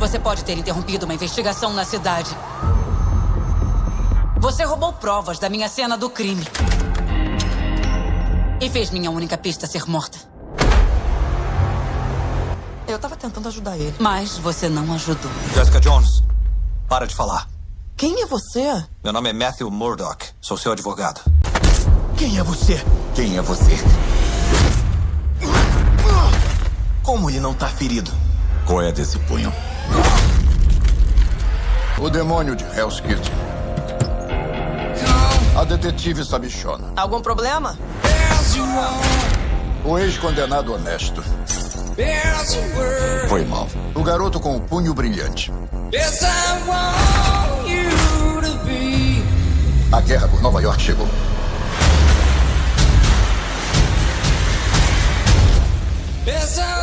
Você pode ter interrompido uma investigação na cidade. Você roubou provas da minha cena do crime. E fez minha única pista ser morta. Eu tava tentando ajudar ele. Mas você não ajudou. Jessica Jones, para de falar. Quem é você? Meu nome é Matthew Murdoch. Sou seu advogado. Quem é você? Quem é você? Como ele não tá ferido? Qual é desse punho? O demônio de Hell's Kitchen. A detetive sabichona. Algum problema? O ex-condenado honesto. Foi mal. O garoto com o punho brilhante. A guerra por Nova York chegou. Yes,